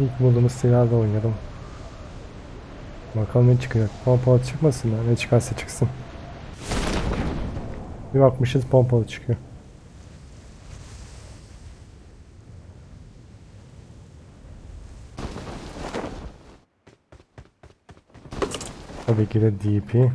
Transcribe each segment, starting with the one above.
İlk bulduğumuz silahla oynayalım. Bakalım ne çıkacak. Pompalı çıkmasın da ne çıkarsa çıksın. Bir bakmışız pompalı çıkıyor. Tabii ki de DP.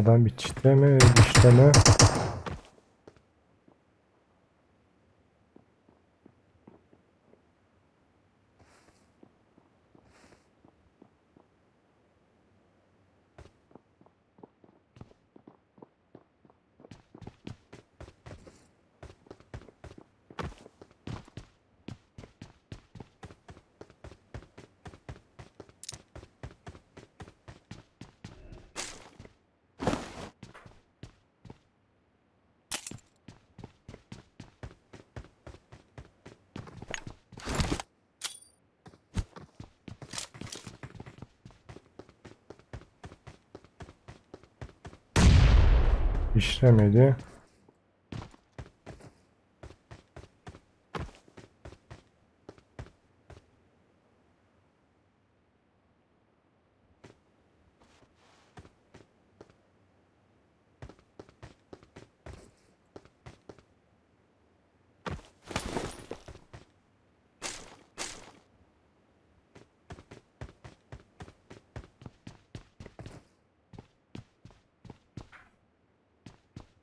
Adam bir çitleme, dişleme. İşlemedi.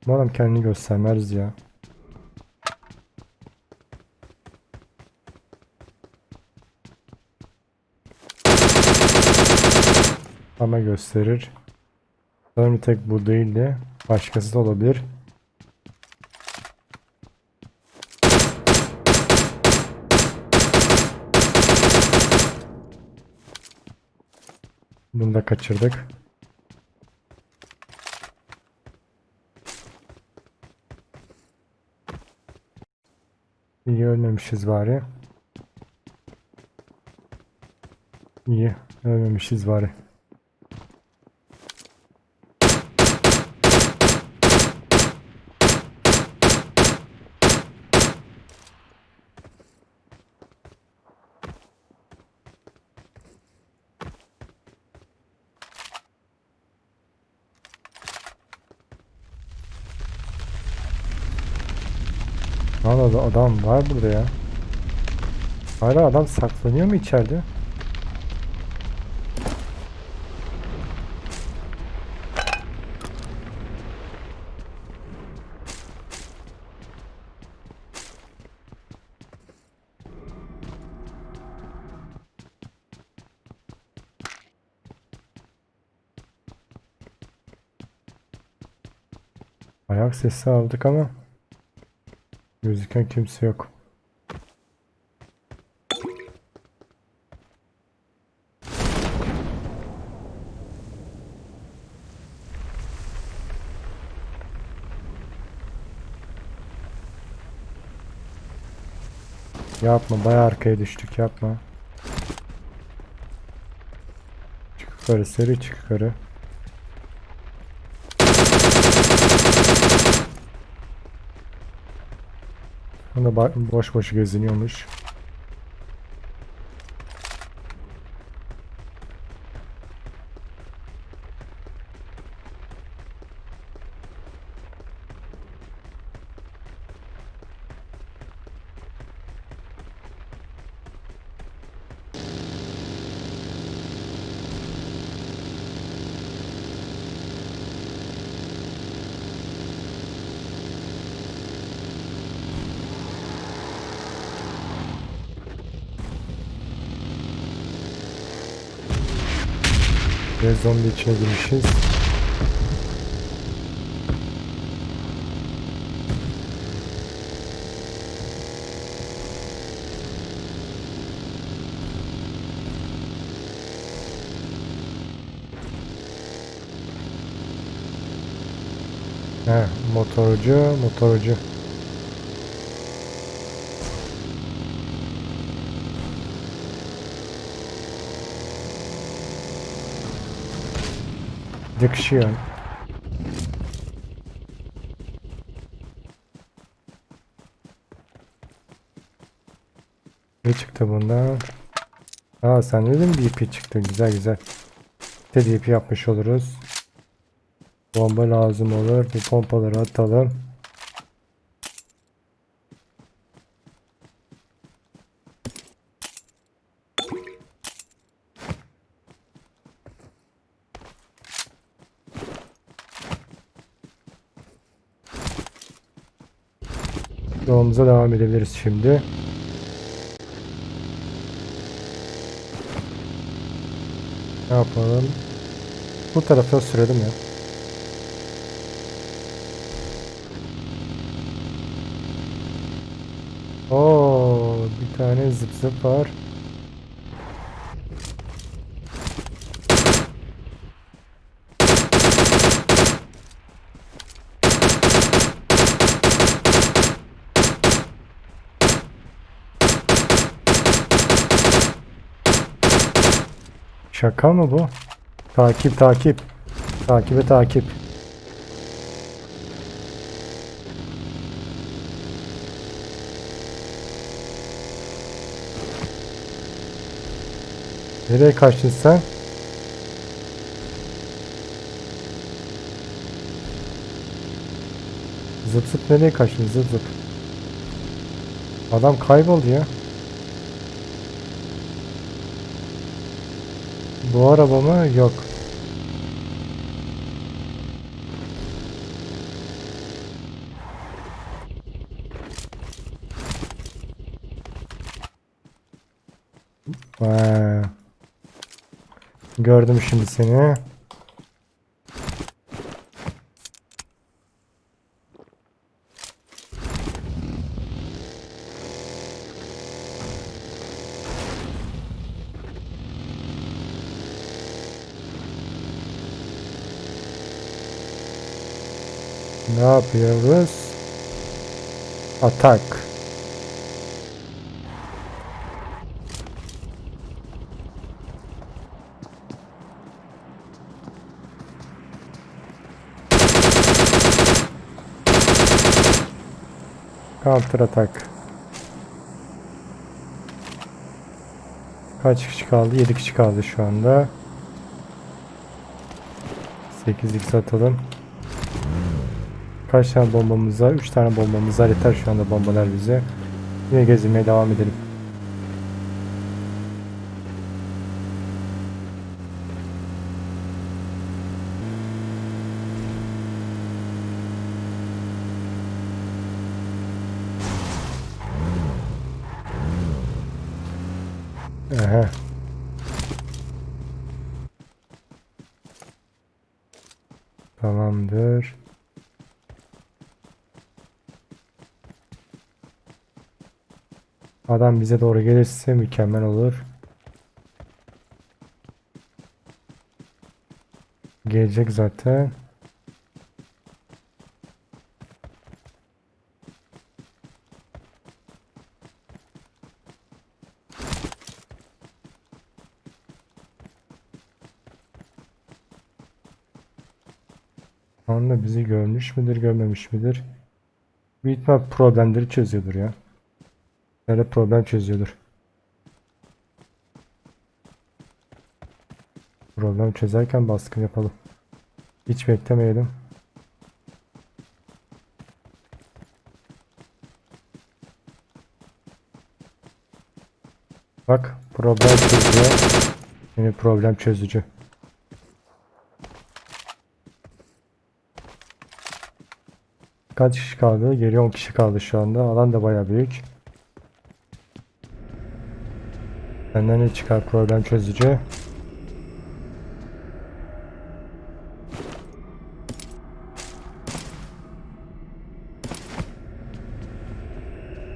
Bu adam kendini göstermez ya. Ama gösterir. Sanırım tek bu değil de başkası da olabilir. Bunu da kaçırdık. İyi ölmemişiz bari. İyi ölmemişiz bari. Hala da adam var burada ya. Hala adam saklanıyor mu içeride? Ayak sesi aldık ama gözüken kimse yok. Yapma bayağı arkaya düştük yapma. Çık yukarı seri çık yukarı. Ba- boş boş geziniyormuş. Ve zombi içine girmişiz. He, motorcu, motorcu. Yakışıyor. Ne çıktı bundan? Aa sen dedin DP çıktı. Güzel güzel. Bir de DP yapmış oluruz. Bomba lazım olur. Bu pompaları atalım. Yolumuza devam edebiliriz şimdi. Ne yapalım? Bu tarafa sürelim ya. Oo, bir tane zıp zıp var. Şaka mı bu? Takip takip. Takibe takip. Nereye kaçtın sen? Zıp zıp nereye kaçtın zıp zıp? Adam kayboldu ya. Bu araba mı? Yok. Ha. Gördüm şimdi seni. Ne yapıyoruz? Atak. Counter atak. Kaç kişi kaldı? 7 kişi kaldı şu anda. 8x atalım. Kaç tane bombamız var? 3 tane bombamız var. Yeter şu anda bombalar bize. Yine gezinmeye devam edelim. Aha. Tamamdır. Adam bize doğru gelirse mükemmel olur. Gelecek zaten. Şu anda bizi görmüş müdür, görmemiş midir? Büyük problemleri çözüyordur ya. Böyle problem çözüyordur. Problem çözerken baskın yapalım. Hiç beklemeyelim. Bak problem çözüyor. Yine problem çözücü. Kaç kişi kaldı? Geriye 10 kişi kaldı şu anda. Alan da baya büyük. Benden ne çıkar problem çözücü?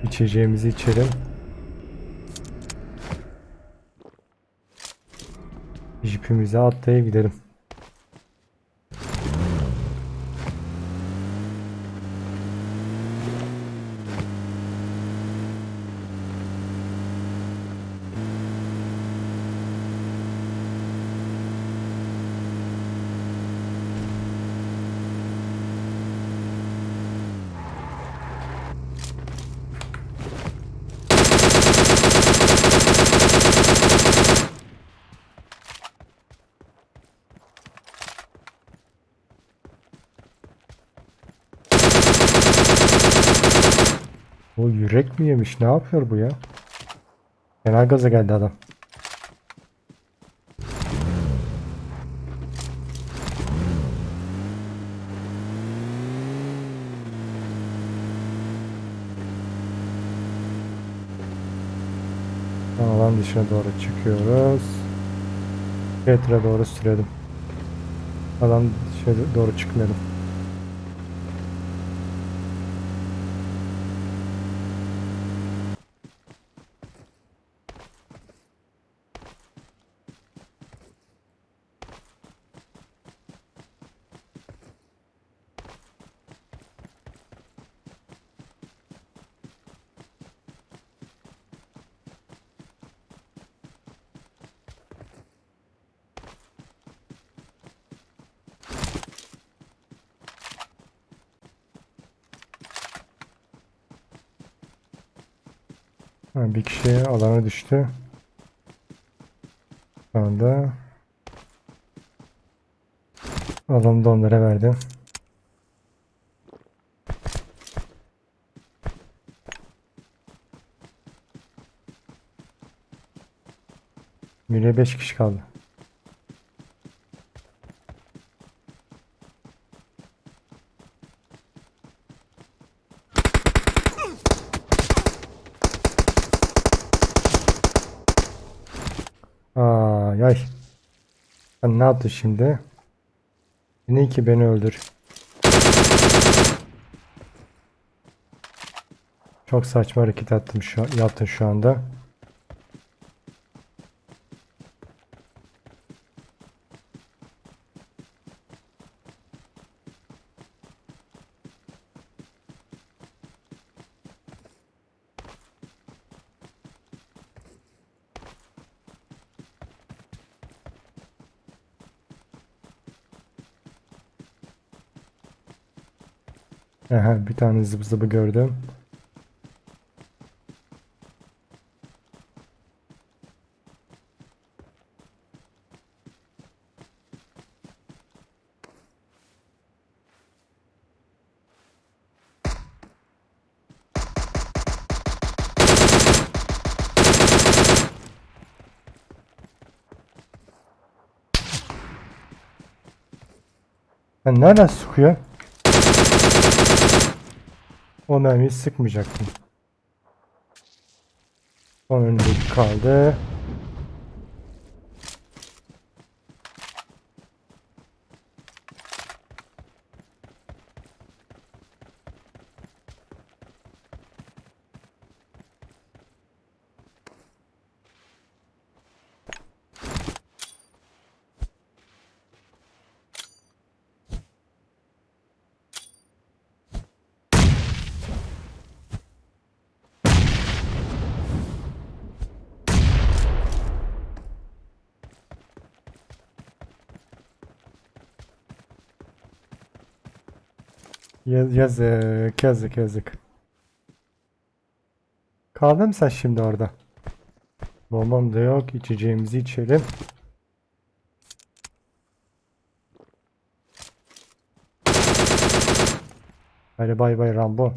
İçeceğimizi içelim. Jipimize atlayıp gidelim. O yürek mi yemiş? Ne yapıyor bu ya? Fena gaza geldi adam. Alan dışına doğru çıkıyoruz. Petra doğru sürelim. Alan dışına doğru çıkmayalım. Ha, bir kişi alana düştü. Şu anda alanı da onlara verdim. Geriye 5 kişi kaldı. Ne yaptın şimdi? Ne ki beni öldür. Çok saçma hareket ettim şu yaptın şu anda. Aha, bir tane zıp zıbı gördüm. Ben nereden sıkıyor? O mermiyi sıkmayacaktım. Son önündeki kaldı. Yazık, yazık, yazık. Kaldın mı sen şimdi orada? Bombam da yok. içeceğimizi içelim. Hadi bay bay Rambo.